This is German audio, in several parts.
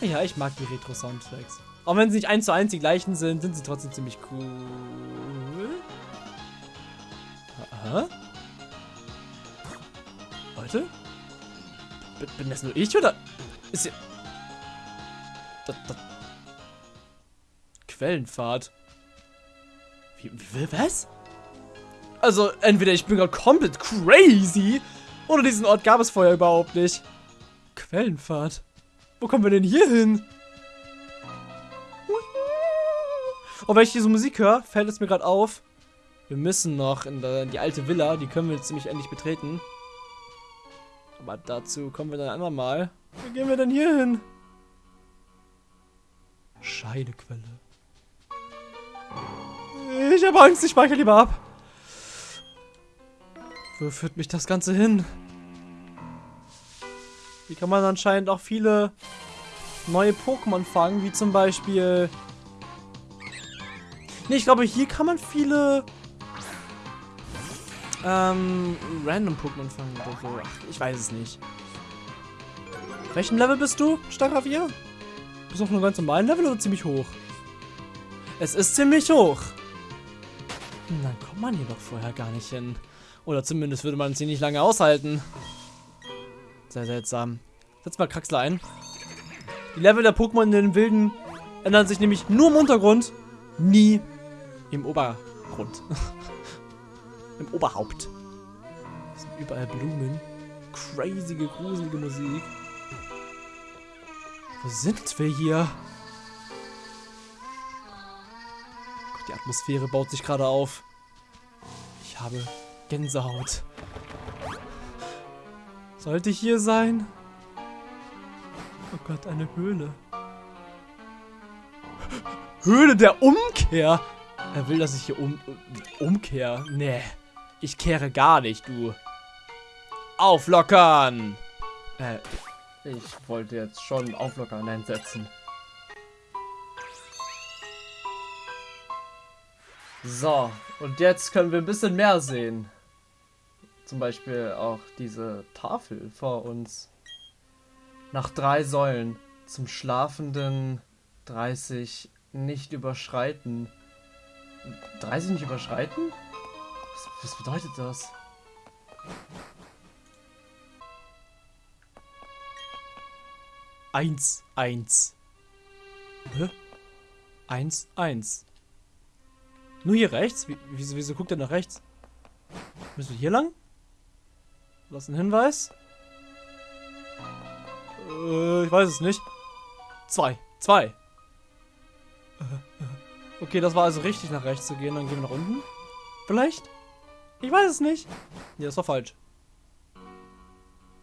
Ja, ich mag die Retro-Soundtracks. Auch wenn sie nicht eins zu eins die gleichen sind, sind sie trotzdem ziemlich cool. Aha. Leute? Bin, bin das nur ich oder ist hier... Das, das Quellenfahrt. Wie, wie, was? Also, entweder ich bin gerade komplett crazy, oder diesen Ort gab es vorher überhaupt nicht. Quellenfahrt. Wo kommen wir denn hier hin? Und wenn ich diese Musik höre, fällt es mir gerade auf. Wir müssen noch in, die alte Villa. Die können wir jetzt ziemlich endlich betreten. Aber dazu kommen wir dann einmal mal. Wo gehen wir denn hier hin? Scheidequelle. Ich habe Angst, ich speichere lieber ab. Wo führt mich das Ganze hin? Hier kann man anscheinend auch viele neue Pokémon fangen, wie zum Beispiel... Ne, ich glaube, hier kann man viele ähm, random Pokémon fangen oder so. Ach, ich weiß es nicht. Welchem Level bist du, Staravier? Bist du auf einem ganz normalen Level oder ziemlich hoch? Es ist ziemlich hoch. Dann kommt man hier doch vorher gar nicht hin. Oder zumindest würde man es hier nicht lange aushalten. Sehr seltsam. Setz mal Kraxler ein. Die Level der Pokémon in den Wilden ändern sich nämlich nur im Untergrund, nie im Obergrund. Im Oberhaupt. Es sind überall Blumen. Crazy, gruselige Musik. Wo sind wir hier? Die Atmosphäre baut sich gerade auf. Ich habe Gänsehaut. Sollte hier sein? Oh Gott, eine Höhle. Höhle der Umkehr? Er will, dass ich hier um, umkehre. Nee, ich kehre gar nicht, du. Auflockern! Äh, ich wollte jetzt schon Auflockern einsetzen. So, und jetzt können wir ein bisschen mehr sehen. Zum Beispiel auch diese Tafel vor uns. Nach drei Säulen. Zum schlafenden 30 nicht überschreiten. 30 nicht überschreiten? Was, was bedeutet das? Eins, eins. Hä? Eins, eins. Nur hier rechts? Wie, wieso, wieso guckt er nach rechts? Müssen wir hier lang? Was ein Hinweis? Äh, ich weiß es nicht. Zwei. Zwei. Äh, äh. Okay, das war also richtig nach rechts zu gehen. Dann gehen wir nach unten. Vielleicht? Ich weiß es nicht. Nee, das war falsch.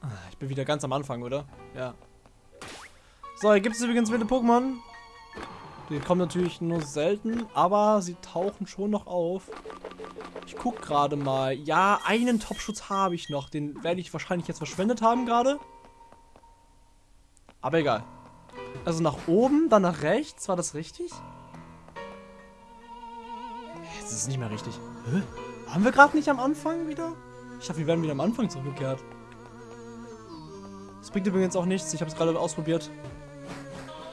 Ah, ich bin wieder ganz am Anfang, oder? Ja. So, hier gibt es übrigens wilde Pokémon. Die kommen natürlich nur selten, aber sie tauchen schon noch auf. Ich guck gerade mal. Ja, einen Topschutz habe ich noch. Den werde ich wahrscheinlich jetzt verschwendet haben gerade. Aber egal. Also nach oben, dann nach rechts. War das richtig? Jetzt ist es nicht mehr richtig. Hä? Waren wir gerade nicht am Anfang wieder? Ich dachte, wir werden wieder am Anfang zurückgekehrt. Das bringt übrigens auch nichts. Ich habe es gerade ausprobiert.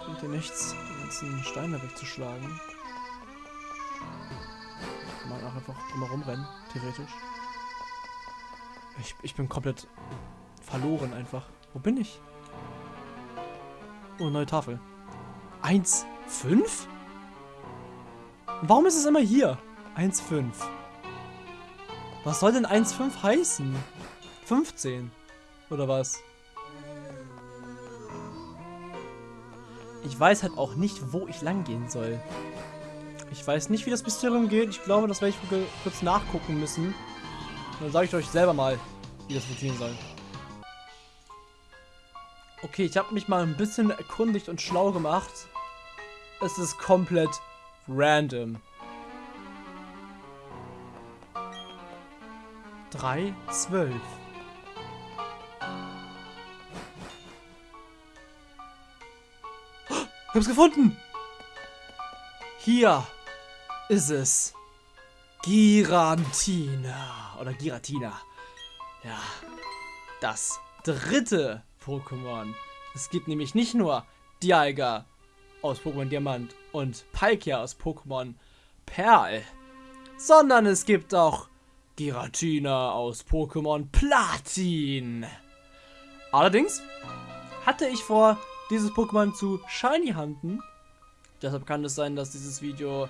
Bringt dir nichts ganzen Steine wegzuschlagen. Kann auch einfach drumherum rennen, theoretisch. Ich, ich bin komplett verloren einfach. Wo bin ich? Oh, neue Tafel. 1, 5? Warum ist es immer hier? 1, 5. Was soll denn 1, 5 heißen? 15. Oder was? Ich weiß halt auch nicht, wo ich lang gehen soll. Ich weiß nicht, wie das Mysterium geht. Ich glaube, das werde ich kurz nachgucken müssen. Dann sage ich euch selber mal, wie das funktionieren soll. Okay, ich habe mich mal ein bisschen erkundigt und schlau gemacht. Es ist komplett random. 3, 12. Ich hab's gefunden. Hier ist es. Girantina. Oder Giratina. Ja. Das dritte Pokémon. Es gibt nämlich nicht nur Dialga aus Pokémon Diamant und Palkia aus Pokémon Perl, sondern es gibt auch Giratina aus Pokémon Platin. Allerdings hatte ich vor, dieses Pokémon zu Shiny Hunten. Deshalb kann es sein, dass dieses Video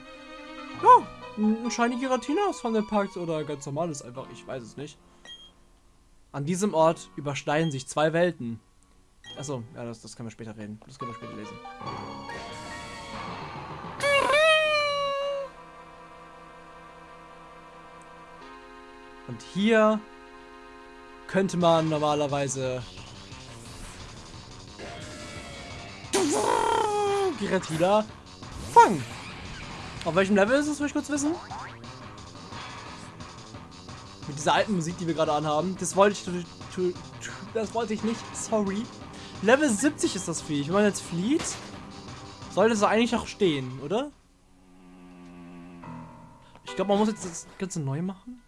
ja, ein Shiny Giratina aus Fundelpackt oder ganz normal ist einfach, ich weiß es nicht. An diesem Ort überschneiden sich zwei Welten. Achso, ja, das, das können wir später reden. Das können wir später lesen. Und hier könnte man normalerweise Giratina fangen. Auf welchem Level ist es, will ich kurz wissen? Mit dieser alten Musik, die wir gerade anhaben. Das wollte ich, das wollte ich nicht. Sorry. Level 70 ist das Viech. Wenn man jetzt flieht, sollte es eigentlich auch stehen, oder? Ich glaube, man muss jetzt das Ganze neu machen.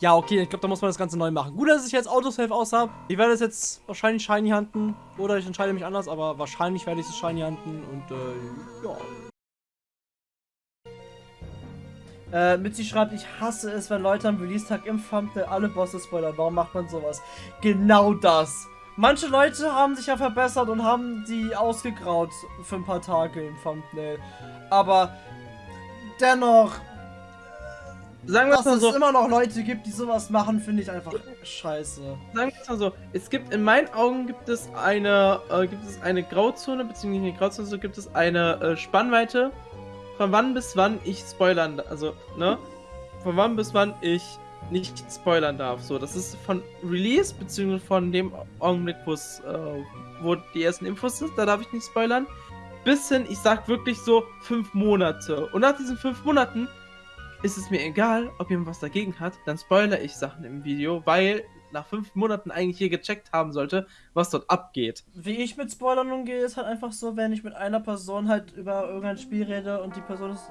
Ja, okay, ich glaube, da muss man das Ganze neu machen. Gut, dass ich jetzt Autosave aus habe. Ich werde es jetzt wahrscheinlich Shiny handeln. Oder ich entscheide mich anders, aber wahrscheinlich werde ich es Shiny handeln. Und, äh, ja. Äh, Mitzi schreibt, ich hasse es, wenn Leute am Release-Tag im Thumbnail alle Bosse spoilern. Warum macht man sowas? Genau das. Manche Leute haben sich ja verbessert und haben die ausgegraut für ein paar Tage im Thumbnail. Aber dennoch, Sagen wir es dass mal es so, immer noch Leute gibt, die sowas machen, finde ich einfach scheiße. sagen wir es mal so, es gibt, in meinen Augen gibt es eine, äh, gibt es eine Grauzone, beziehungsweise nicht eine Grauzone, so gibt es eine äh, Spannweite, von wann bis wann ich spoilern, also, ne, von wann bis wann ich nicht spoilern darf, so, das ist von Release, beziehungsweise von dem Augenblick, wo es, äh, wo die ersten Infos sind, da darf ich nicht spoilern, bis hin, ich sag wirklich so, fünf Monate, und nach diesen fünf Monaten ist es mir egal, ob jemand was dagegen hat, dann spoilere ich Sachen im Video, weil nach fünf Monaten eigentlich hier gecheckt haben sollte, was dort abgeht. Wie ich mit Spoilern umgehe, ist halt einfach so, wenn ich mit einer Person halt über irgendein Spiel rede und die Person ist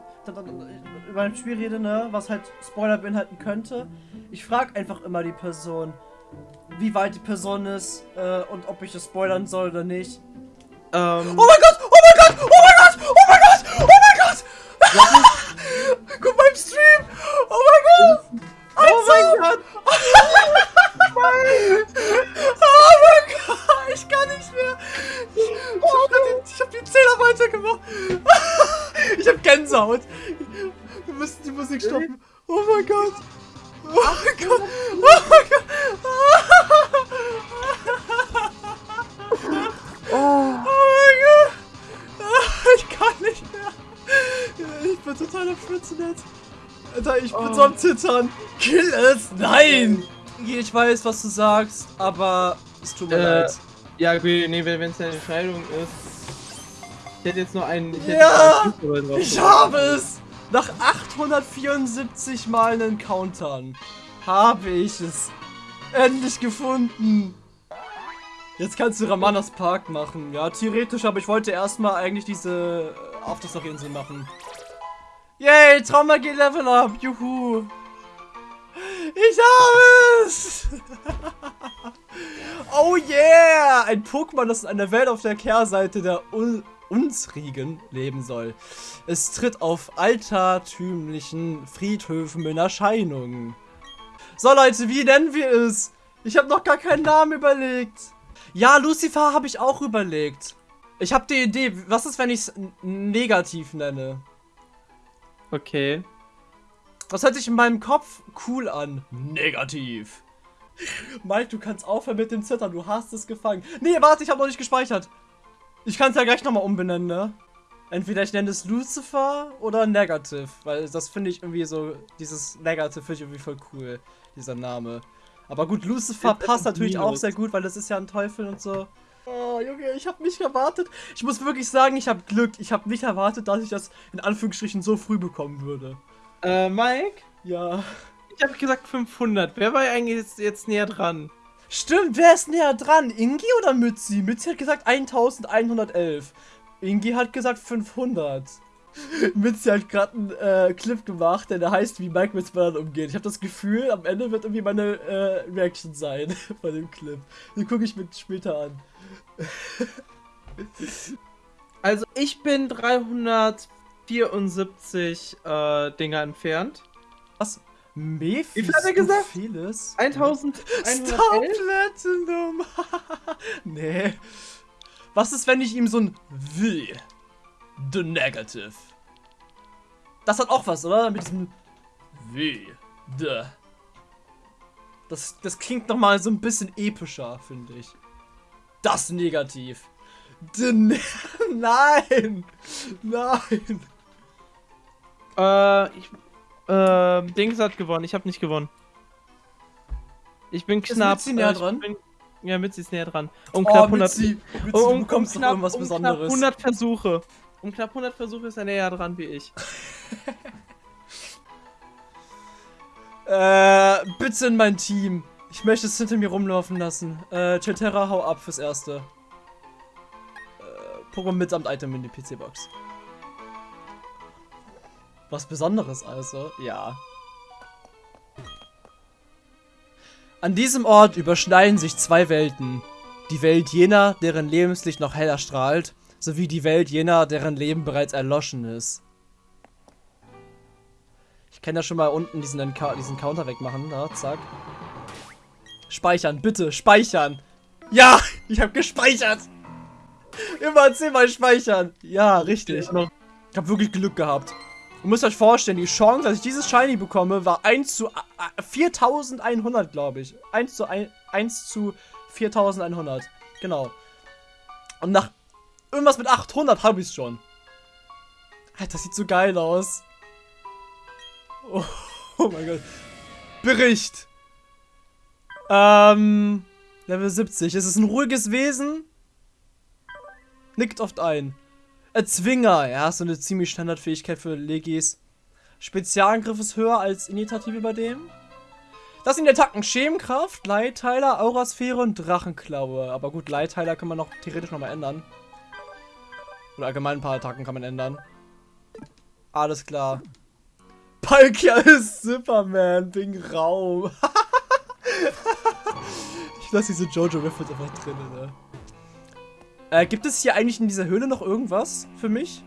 über ein Spiel rede, ne, was halt Spoiler beinhalten könnte. Ich frage einfach immer die Person, wie weit die Person ist äh, und ob ich es spoilern soll oder nicht. Ähm, Oh mein Gott! Oh mein Gott! Oh mein Gott! Oh mein Gott! Oh mein Gott! Stream! Oh mein Gott! oh mein Gott! Oh mein Gott! Ich kann nicht mehr! Ich, ich hab, die, ich hab die Zähler weitergemacht! Ich hab Gänsehaut! Wir müssen die Musik stoppen! Oh mein Gott! Oh mein Gott! Oh mein Gott! Oh, Oh mein Gott! Ich kann nicht mehr! Ich bin total am Schwitzen jetzt! Alter, ich bin Oh. so am Zittern! Kill es! Nein! Ich weiß, was du sagst, aber es tut mir Äh, leid. ja, okay, nee, wenn es eine Entscheidung ist. Ich hätte jetzt nur einen. Ich Ja! einen drauf Ich habe es! Nach 874 Mal Encountern habe ich es endlich gefunden. Jetzt kannst du Ramanas Park machen. Ja, theoretisch, aber ich wollte erstmal eigentlich diese äh, Aftershock-Insel machen. Yay, Trauma geht Level Up. Juhu. Ich habe es! oh yeah! Ein Pokémon, das in einer Welt auf der Kehrseite der Un unsrigen leben soll. Es tritt auf altertümlichen Friedhöfen in Erscheinung. So Leute, wie nennen wir es? Ich habe noch gar keinen Namen überlegt. Ja, Lucifer habe ich auch überlegt. Ich habe die Idee, was ist, wenn ich es negativ nenne? Okay. Was hört sich in meinem Kopf cool an? Negativ. Mike, du kannst aufhören mit dem Zittern, du hast es gefangen. Nee, warte, ich habe noch nicht gespeichert. Ich kann es ja gleich nochmal umbenennen, ne? Entweder ich nenne es Lucifer oder Negative, weil das finde ich irgendwie so, dieses Negative finde ich irgendwie voll cool, dieser Name. Aber gut, Lucifer das passt ein natürlich auch sehr gut, weil das ist ja ein Teufel und so. Oh, Junge, ich habe nicht erwartet. Ich muss wirklich sagen, ich habe Glück. Ich habe nicht erwartet, dass ich das in Anführungsstrichen so früh bekommen würde. Äh, Mike? Ja. Ich habe gesagt 500. Wer war eigentlich jetzt, jetzt näher dran? Stimmt, wer ist näher dran? Ingi oder Mützi? Mützi hat gesagt 1111. Ingi hat gesagt 500. Mützi hat gerade einen äh, Clip gemacht, der da heißt, wie Mike mit Spoilern umgeht. Ich habe das Gefühl, am Ende wird irgendwie meine äh, Reaction sein von dem Clip. Den gucke ich mir später an. Also ich bin 374 äh, Dinger entfernt. Was? Mephisto Wie viel hat er gesagt? Vieles? 1111? Star Platinum! nee. Was ist, wenn ich ihm so ein W. The Negative. Das hat auch was, oder? Mit diesem W. The. Das, das klingt nochmal so ein bisschen epischer, finde ich. Das Negativ. The ne Nein! Nein! Äh, ich, äh, Dings hat gewonnen. Ich habe nicht gewonnen. Ich bin knapp. Mitzi näher äh, dran? Bin, ja, Mitzi ist näher dran. Um Oh, knapp 100, Mitzi, Mitzi, um, du um, um noch knapp, irgendwas um Besonderes. knapp 100 Versuche. Um knapp 100 Versuche ist er näher dran wie ich. Äh, bitte in mein Team. Ich möchte es hinter mir rumlaufen lassen. Äh, Chelterra, hau ab fürs Erste. Äh, Pokémon mitsamt Item in die PC-Box. Was Besonderes also? Ja. An diesem Ort überschneiden sich zwei Welten. Die Welt jener, deren Lebenslicht noch heller strahlt, sowie die Welt jener, deren Leben bereits erloschen ist. Ich kann ja schon mal unten diesen, Enca- diesen Counter wegmachen. Na, zack. Speichern, bitte, speichern. Ja, ich habe gespeichert. Immer zehnmal speichern. Ja, richtig. Ich habe wirklich Glück gehabt. Ihr müsst euch vorstellen, die Chance, dass ich dieses Shiny bekomme, war 1 zu äh, 4100, glaube ich. 1 zu, 1, 1 zu 4100. Genau. Und nach irgendwas mit 800 habe ich schon. Alter, das sieht so geil aus. Oh, oh mein Gott. Bericht. Ähm, Level 70. Es ist ein ruhiges Wesen. Nickt oft ein. Erzwinger. Ja, so eine ziemlich Standardfähigkeit für Legis. Spezialangriff ist höher als Initiative bei dem. Das sind die Attacken Schemenkraft, Leitteiler, Aurasphäre und Drachenklaue. Aber gut, Leitteiler kann man noch theoretisch nochmal ändern. Oder allgemein ein paar Attacken kann man ändern. Alles klar. Palkia ist Superman wegen Raum. ich lasse diese Jojo-Reference einfach drin, ne? Äh, gibt es hier eigentlich in dieser Höhle noch irgendwas für mich?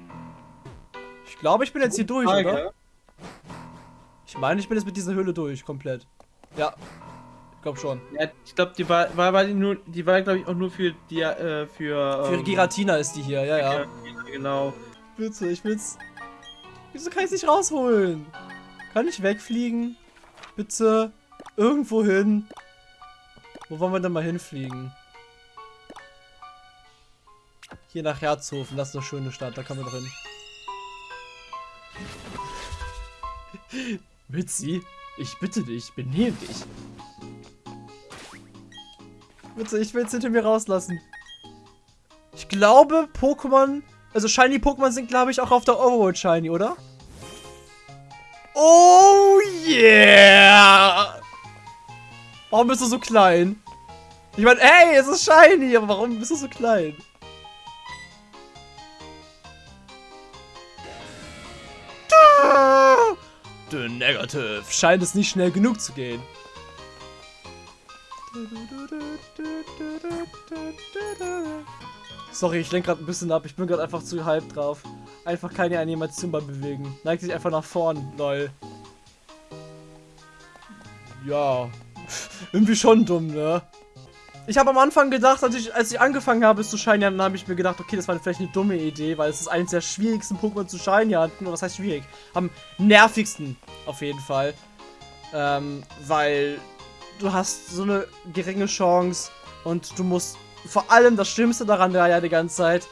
Ich glaube, ich bin jetzt hier durch, oder? Ich meine, ich bin jetzt mit dieser Höhle durch, komplett. Ja. Ich glaube schon. Ja, ich glaube, die war, war, war die nur, die war, glaube ich, auch nur für die, äh, für. Für ähm, Giratina ist die hier, ja, ja. ja, genau. Bitte, ich will's. Wieso kann ich nicht rausholen? Kann ich wegfliegen? Bitte. Irgendwo hin. Wo wollen wir denn mal hinfliegen? Hier nach Herzhofen, das ist eine schöne Stadt, da kommen wir drin. Mitzi, ich bitte dich, benehm dich. Bitte, ich will es hinter mir rauslassen. Ich glaube, Pokémon, also Shiny Pokémon sind, glaube ich, auch auf der Overworld Shiny, oder? Oh yeah! Warum bist du so klein? Ich meine, ey, es ist Shiny, aber warum bist du so klein? The Negative. Scheint es nicht schnell genug zu gehen. Sorry, ich lenke gerade ein bisschen ab. Ich bin gerade einfach zu halb drauf. Einfach keine Animation beim Bewegen. Neigt sich einfach nach vorn, lol. Ja. Irgendwie schon dumm, ne? Ich habe am Anfang gedacht, als ich, als ich angefangen habe es zu shiny, dann habe ich mir gedacht, okay, das war vielleicht eine dumme Idee, weil es ist eines der schwierigsten Pokémon zu shiny hatten. Was heißt schwierig? Am nervigsten, auf jeden Fall. Ähm, weil du hast so eine geringe Chance und du musst vor allem das Schlimmste daran war ja die ganze Zeit,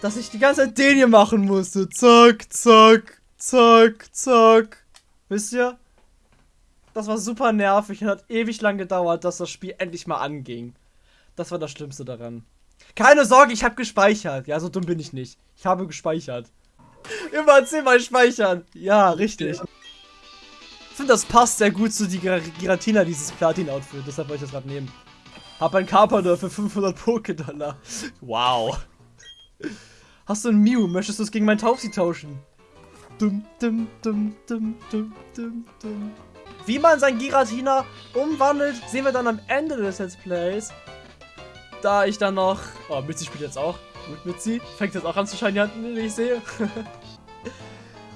dass ich die ganze Zeit den hier machen musste. Zack, zack, zack, zack. Wisst ihr? Das war super nervig und hat ewig lang gedauert, dass das Spiel endlich mal anging. Das war das Schlimmste daran. Keine Sorge, ich habe gespeichert. Ja, so dumm bin ich nicht. Ich habe gespeichert. Immer zehnmal speichern. Ja, richtig. Ich finde, das passt sehr gut zu die Gira- Giratina, dieses Platin-Outfit. Deshalb wollte ich das gerade nehmen. Hab ein Carpador für 500 Poké-Dollar. Wow. Hast du ein Mew? Möchtest du es gegen mein Taubsi tauschen? Dum, dum, dum, dum, dum, dum, dum. Wie man sein Giratina umwandelt, sehen wir dann am Ende des Let's Plays. Da ich dann noch... Oh, Mitzi spielt jetzt auch. Gut, Mitzi. Fängt jetzt auch an zu shiny wie ich sehe.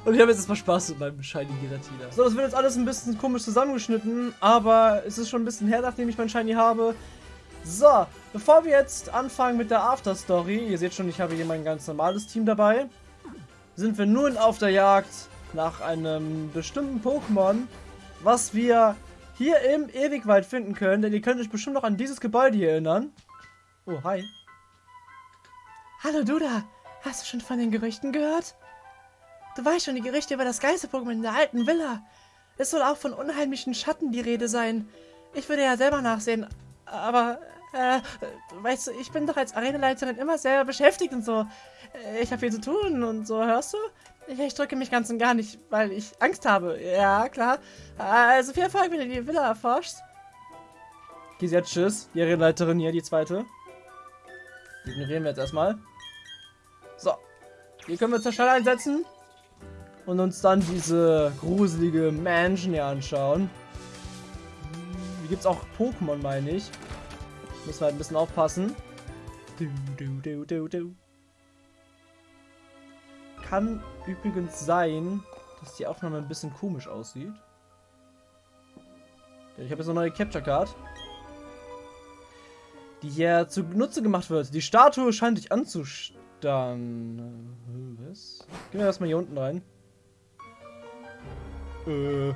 Und ich habe jetzt erstmal Spaß mit meinem Shiny Giratina. So, das wird jetzt alles ein bisschen komisch zusammengeschnitten, aber es ist schon ein bisschen her, nachdem ich mein Shiny habe. So, bevor wir jetzt anfangen mit der After-Story, ihr seht schon, ich habe hier mein ganz normales Team dabei, sind wir nun auf der Jagd nach einem bestimmten Pokémon, was wir hier im Ewigwald finden können, denn ihr könnt euch bestimmt noch an dieses Gebäude hier erinnern. Oh, hi. Hallo Duda, hast du schon von den Gerüchten gehört? Du weißt schon die Gerüchte über das Geister-Pokémon in der alten Villa. Es soll auch von unheimlichen Schatten die Rede sein. Ich würde ja selber nachsehen, aber, äh, weißt du, ich bin doch als Arenaleiterin immer sehr beschäftigt und so. Äh, ich habe viel zu tun und so, hörst du? Ich, ich drücke mich ganz und gar nicht, weil ich Angst habe. Ja, klar. Also viel Erfolg, wenn du die Villa erforschst. Okay, jetzt tschüss. Die Arenaleiterin hier, die zweite. Die ignorieren wir jetzt erstmal. So. Hier können wir zur Stelle einsetzen und uns dann diese gruselige Mansion hier anschauen. Hier gibt es auch Pokémon, meine ich. Müssen wir halt ein bisschen aufpassen. Du, du, du, du, Kann übrigens sein, dass die Aufnahme ein bisschen komisch aussieht. Ich habe jetzt eine neue Capture Card. Die hier zunutze gemacht wird. Die Statue scheint dich anzustarren. Was? Gehen wir erstmal hier unten rein. Okay,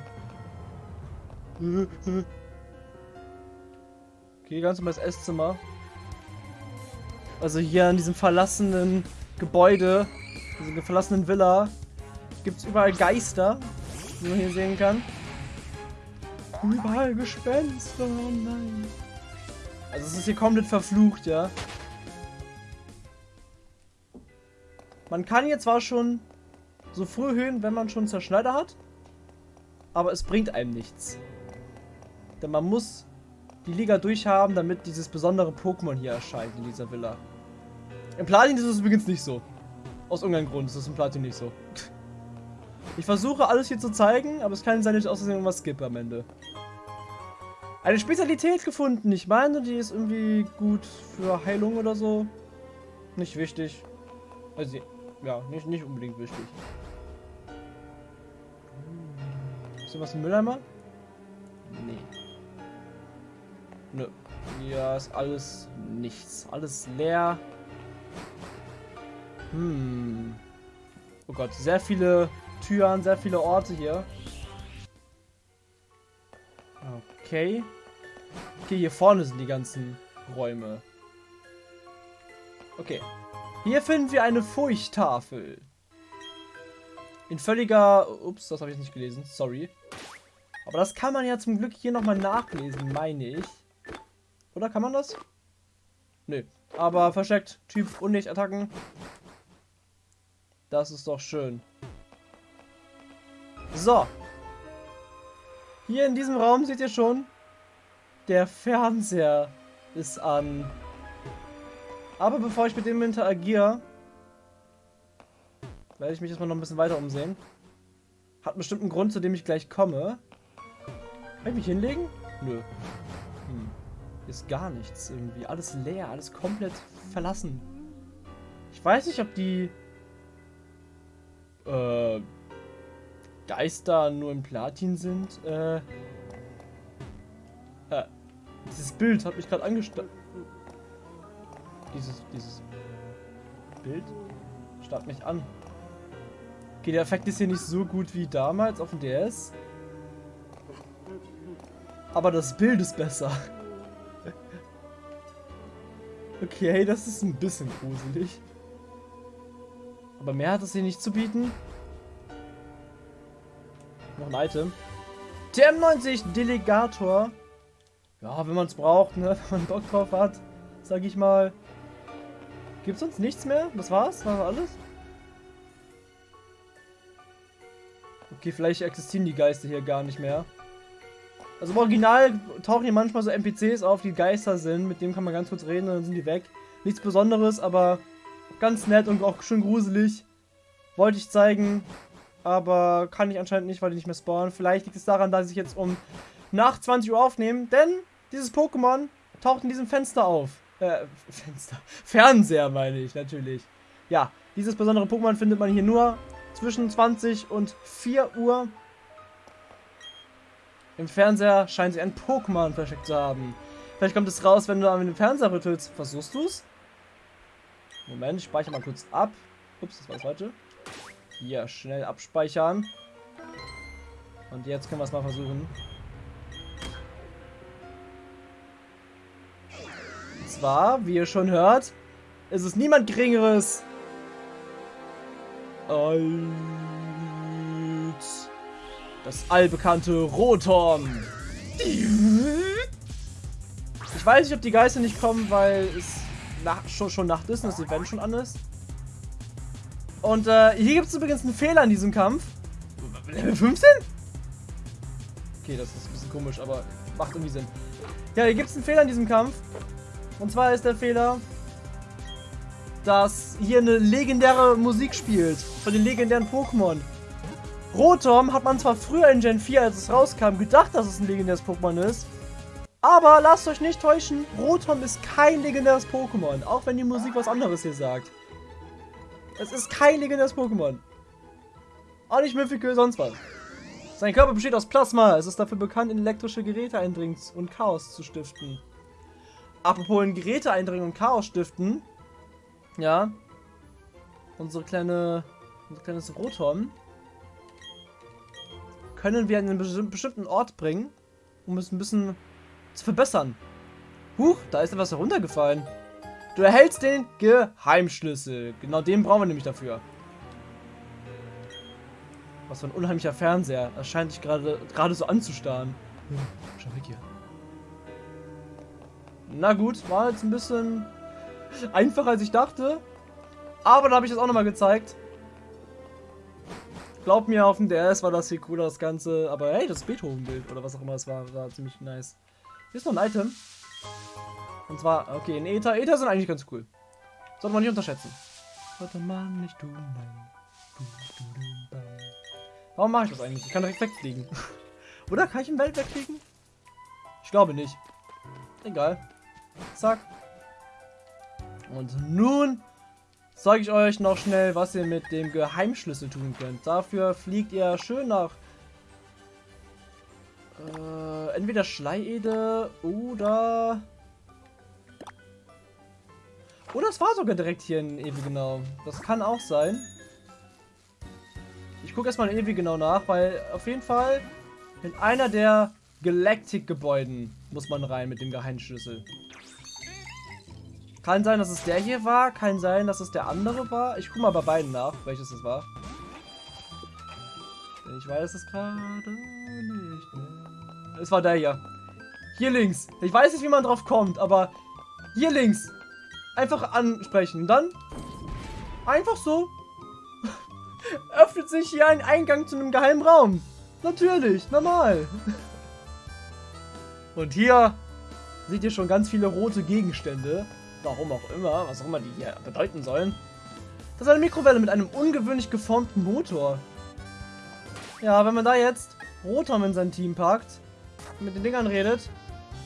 ganz normales Esszimmer. Also hier in diesem verlassenen Gebäude, dieser verlassenen Villa, gibt es überall Geister, wie man hier sehen kann. Überall Gespenster, oh nein. Also es ist hier komplett verflucht, ja. Man kann hier zwar schon so früh höhen, wenn man schon Zerschneider hat aber es bringt einem nichts. Denn man muss die Liga durchhaben, damit dieses besondere Pokémon hier erscheint in dieser Villa. Im Platin ist es übrigens nicht so. Aus irgendeinem Grund ist es im Platin nicht so. Ich versuche alles hier zu zeigen, aber es kann sein, dass ich aus Versehen irgendwas skippe am Ende. Eine Spezialität gefunden. Ich meine, die ist irgendwie gut für Heilung oder so. Nicht wichtig. Also, ja, nicht, nicht unbedingt wichtig. Was im Mülleimer? Nee. Nö. Hier ist alles nichts. Alles leer. Hm. Oh Gott, sehr viele Türen, sehr viele Orte hier. Okay. Okay, hier vorne sind die ganzen Räume. Okay. Hier finden wir eine Furchttafel. In völliger... Ups, das habe ich nicht gelesen. Sorry. Aber das kann man ja zum Glück hier nochmal nachlesen, meine ich. Oder kann man das? Nö. Aber versteckt. Typ Unlicht-Attacken. Das ist doch schön. So. Hier in diesem Raum seht ihr schon, der Fernseher ist an. Aber bevor ich mit dem interagiere, werde ich mich erstmal noch ein bisschen weiter umsehen. Hat bestimmt einen Grund, zu dem ich gleich komme. Kann ich mich hinlegen? Nö. Hm. Ist gar nichts irgendwie. Alles leer, alles komplett verlassen. Ich weiß nicht, ob die äh, Geister nur im Platin sind. Äh, äh, dieses Bild hat mich gerade angestarrt. Dieses, dieses Bild starrt mich an. Okay, der Effekt ist hier nicht so gut wie damals auf dem DS. Aber das Bild ist besser. Okay, das ist ein bisschen gruselig. Aber mehr hat es hier nicht zu bieten. Noch ein Item. TM90 Delegator. Ja, wenn man es braucht, ne? Wenn man Bock drauf hat, sag ich mal. Gibt es sonst nichts mehr? Das war's? War alles? Okay, vielleicht existieren die Geister hier gar nicht mehr. Also im Original tauchen hier manchmal so NPCs auf, die Geister sind. Mit dem kann man ganz kurz reden und dann sind die weg. Nichts Besonderes, aber ganz nett und auch schön gruselig. Wollte ich zeigen, aber kann ich anscheinend nicht, weil die nicht mehr spawnen. Vielleicht liegt es daran, dass ich jetzt um nach 20 Uhr aufnehme, denn dieses Pokémon taucht in diesem Fenster auf. Äh, Fenster. Fernseher meine ich, natürlich. Ja, dieses besondere Pokémon findet man hier nur zwischen 20 und 4 Uhr. Im Fernseher scheint sich ein Pokémon versteckt zu haben. Vielleicht kommt es raus, wenn du an den Fernseher rüttelst. Versuchst du es? Moment, ich speichere mal kurz ab. Ups, das war das falsche. Hier, schnell abspeichern. Und jetzt können wir es mal versuchen. Und zwar, wie ihr schon hört, ist es niemand Geringeres als das allbekannte Rotom. Ich weiß nicht, ob die Geister nicht kommen, weil es nach, schon, schon Nacht ist und das Event schon an ist. Und äh, hier gibt es übrigens einen Fehler in diesem Kampf. Level 15? Okay, das ist ein bisschen komisch, aber macht irgendwie Sinn. Ja, hier gibt es einen Fehler in diesem Kampf. Und zwar ist der Fehler, dass hier eine legendäre Musik spielt. Von den legendären Pokémon. Rotom hat man zwar früher in Gen 4, als es rauskam, gedacht, dass es ein legendäres Pokémon ist. Aber lasst euch nicht täuschen, Rotom ist kein legendäres Pokémon. Auch wenn die Musik was anderes hier sagt. Es ist kein legendäres Pokémon. Auch nicht Mythical, sonst was. Sein Körper besteht aus Plasma. Es ist dafür bekannt, in elektrische Geräte eindringen und Chaos zu stiften. Apropos in Geräte eindringen und Chaos stiften. Ja. Unsere kleine, unser kleines Rotom können wir an einen bestimmten Ort bringen, um es ein bisschen zu verbessern. Huch, da ist etwas heruntergefallen. Du erhältst den Geheimschlüssel. Genau den brauchen wir nämlich dafür. Was für ein unheimlicher Fernseher. Das scheint dich gerade gerade so anzustarren. Hm, schau weg hier. Na gut, war jetzt ein bisschen einfacher als ich dachte. Aber da habe ich das auch nochmal gezeigt. Glaub mir, auf dem DS war das hier cooler, das Ganze. Aber hey, das Beethoven-Bild oder was auch immer es war, war ziemlich nice. Hier ist noch ein Item. Und zwar, okay, in Ether. Ether sind eigentlich ganz cool. Sollte man nicht unterschätzen. Sollte man nicht tun, Warum mache ich das eigentlich? Ich kann direkt wegfliegen. Oder kann ich im Welt wegfliegen? Ich glaube nicht. Egal. Zack. Und nun zeige ich euch noch schnell, was ihr mit dem Geheimschlüssel tun könnt. Dafür fliegt ihr schön nach äh, entweder Schleiede oder... Oder es war sogar direkt hier in Ewigenau. Das kann auch sein. Ich gucke erstmal in Ewigenau nach, weil auf jeden Fall in einer der Galactic-Gebäuden muss man rein mit dem Geheimschlüssel. Kann sein, dass es der hier war. Kann sein, dass es der andere war. Ich gucke mal bei beiden nach, welches es war. Ich weiß es gerade nicht mehr. Es war der hier. Hier links. Ich weiß nicht, wie man drauf kommt, aber hier links. Einfach ansprechen. Dann einfach so öffnet sich hier ein Eingang zu einem geheimen Raum. Natürlich, normal. Und hier seht ihr schon ganz viele rote Gegenstände. Warum auch immer, was auch immer die hier bedeuten sollen. Das ist eine Mikrowelle mit einem ungewöhnlich geformten Motor. Ja, wenn man da jetzt Rotom in sein Team packt, mit den Dingern redet.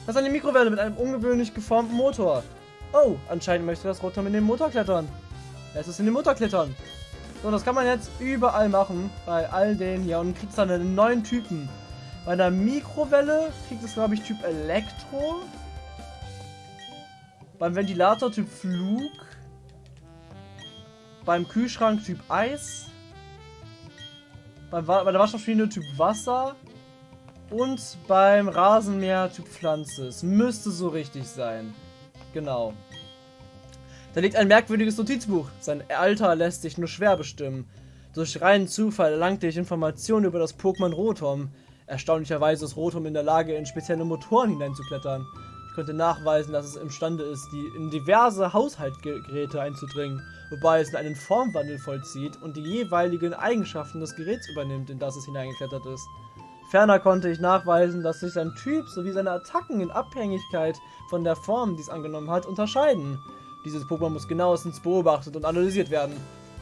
Das ist eine Mikrowelle mit einem ungewöhnlich geformten Motor. Oh, anscheinend möchte das Rotom in den Motor klettern. Es in den Motor klettern. So, das kann man jetzt überall machen. Bei all den hier. Und kriegt dann einen neuen Typen. Bei der Mikrowelle kriegt es, glaube ich, Typ Elektro. Beim Ventilator Typ Flug. Beim Kühlschrank Typ Eis. Beim, bei der Waschmaschine Typ Wasser. Und beim Rasenmäher Typ Pflanze. Es müsste so richtig sein. Genau. Da liegt ein merkwürdiges Notizbuch. Sein Alter lässt sich nur schwer bestimmen. Durch reinen Zufall erlangte ich Informationen über das Pokémon Rotom. Erstaunlicherweise ist Rotom in der Lage, in spezielle Motoren hineinzuklettern. Ich konnte nachweisen, dass es imstande ist, die in diverse Haushaltsgeräte einzudringen, wobei es einen Formwandel vollzieht und die jeweiligen Eigenschaften des Geräts übernimmt, in das es hineingeklettert ist. Ferner konnte ich nachweisen, dass sich sein Typ sowie seine Attacken in Abhängigkeit von der Form, die es angenommen hat, unterscheiden. Dieses Pokémon muss genauestens beobachtet und analysiert werden.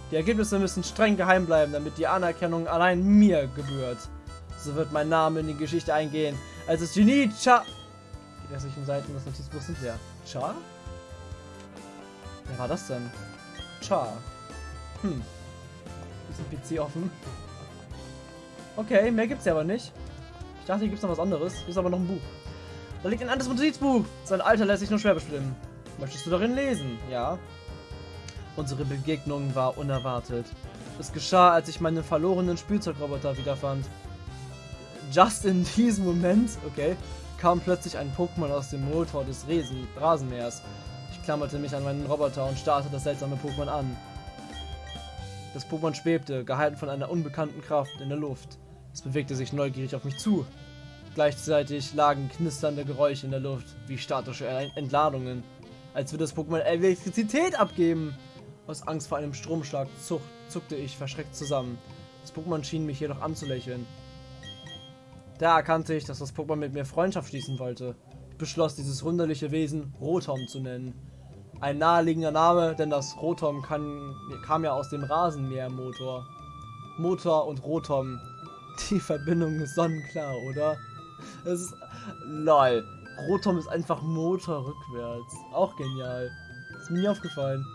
Die Ergebnisse müssen streng geheim bleiben, damit die Anerkennung allein mir gebührt. So wird mein Name in die Geschichte eingehen, als das Genie Cha... Restlichen Seiten des Notizbuchs sind leer. Cha? Wer war das denn? Char. Hm. Ist ein PC offen? Okay, mehr gibt's ja aber nicht. Ich dachte, hier gibt's noch was anderes. Hier ist aber noch ein Buch. Da liegt ein anderes Notizbuch. Sein Alter lässt sich nur schwer bestimmen. Möchtest du darin lesen? Ja. Unsere Begegnung war unerwartet. Es geschah, als ich meinen verlorenen Spielzeugroboter wiederfand. Just in diesem Moment, okay, kam plötzlich ein Pokémon aus dem Motor des Resen Rasenmähers. Ich klammerte mich an meinen Roboter und starrte das seltsame Pokémon an. Das Pokémon schwebte, gehalten von einer unbekannten Kraft, in der Luft. Es bewegte sich neugierig auf mich zu. Gleichzeitig lagen knisternde Geräusche in der Luft, wie statische Entladungen. Als würde das Pokémon Elektrizität abgeben. Aus Angst vor einem Stromschlag zuck, zuckte ich verschreckt zusammen. Das Pokémon schien mich jedoch anzulächeln. Da erkannte ich, dass das Pokémon mit mir Freundschaft schließen wollte. Ich beschloss, dieses wunderliche Wesen Rotom zu nennen. Ein naheliegender Name, denn das Rotom kann, kam ja aus dem Rasenmähermotor. Motor und Rotom. Die Verbindung ist sonnenklar, oder? Es ist. LOL. Rotom ist einfach Motor rückwärts. Auch genial. Ist mir nie aufgefallen.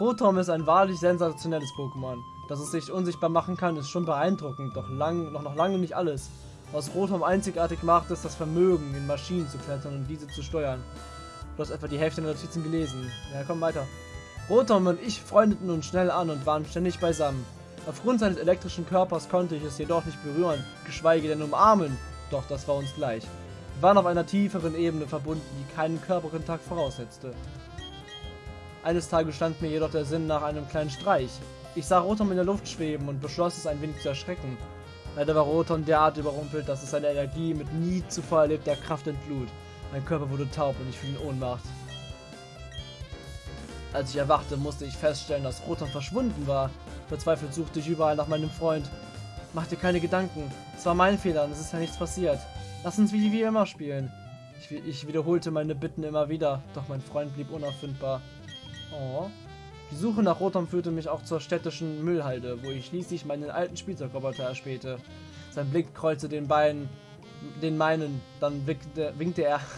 Rotom ist ein wahrlich sensationelles Pokémon. Dass es sich unsichtbar machen kann, ist schon beeindruckend, doch lang, noch, noch lange nicht alles. Was Rotom einzigartig macht, ist das Vermögen, in Maschinen zu klettern und diese zu steuern. Du hast etwa die Hälfte der Notizen gelesen. Ja, komm weiter. Rotom und ich freundeten uns schnell an und waren ständig beisammen. Aufgrund seines elektrischen Körpers konnte ich es jedoch nicht berühren, geschweige denn umarmen. Doch das war uns gleich. Wir waren auf einer tieferen Ebene verbunden, die keinen Körperkontakt voraussetzte. Eines Tages stand mir jedoch der Sinn nach einem kleinen Streich. Ich sah Rotom in der Luft schweben und beschloss es ein wenig zu erschrecken. Leider war Rotom derart überrumpelt, dass es seine Energie mit nie zuvor erlebter Kraft entlud. Mein Körper wurde taub und ich fiel in Ohnmacht. Als ich erwachte, musste ich feststellen, dass Rotom verschwunden war. Verzweifelt suchte ich überall nach meinem Freund. Mach dir keine Gedanken. Es war mein Fehler und es ist ja nichts passiert. Lass uns wie, wie immer spielen. Ich, ich wiederholte meine Bitten immer wieder, doch mein Freund blieb unauffindbar. Oh. Die Suche nach Rotom führte mich auch zur städtischen Müllhalde, wo ich schließlich meinen alten Spielzeugroboter erspähte. Sein Blick kreuzte den Beinen, den meinen, dann winkte, winkte er.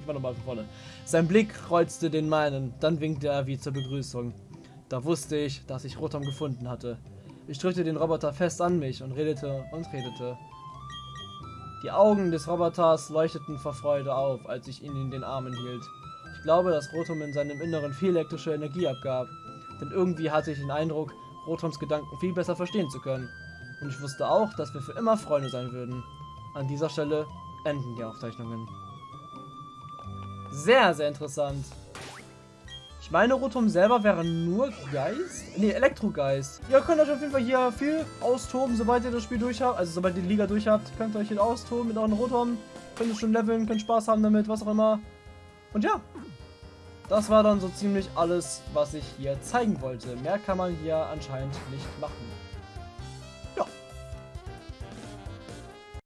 Ich war nochmal von vorne. Sein Blick kreuzte den meinen, dann winkte er wie zur Begrüßung. Da wusste ich, dass ich Rotom gefunden hatte. Ich drückte den Roboter fest an mich und redete und redete. Die Augen des Roboters leuchteten vor Freude auf, als ich ihn in den Armen hielt. Ich glaube, dass Rotom in seinem Inneren viel elektrische Energie abgab, denn irgendwie hatte ich den Eindruck, Rotoms Gedanken viel besser verstehen zu können. Und ich wusste auch, dass wir für immer Freunde sein würden. An dieser Stelle enden die Aufzeichnungen. Sehr, sehr interessant. Ich meine, Rotom selber wäre nur Geist? Ne, Elektrogeist. Ihr könnt euch auf jeden Fall hier viel austoben, sobald ihr das Spiel durch habt. Also sobald ihr die Liga durch habt, könnt ihr euch hier austoben mit euren Rotom. Könnt ihr schon leveln, könnt Spaß haben damit, was auch immer. Und ja, das war dann so ziemlich alles, was ich hier zeigen wollte. Mehr kann man hier anscheinend nicht machen.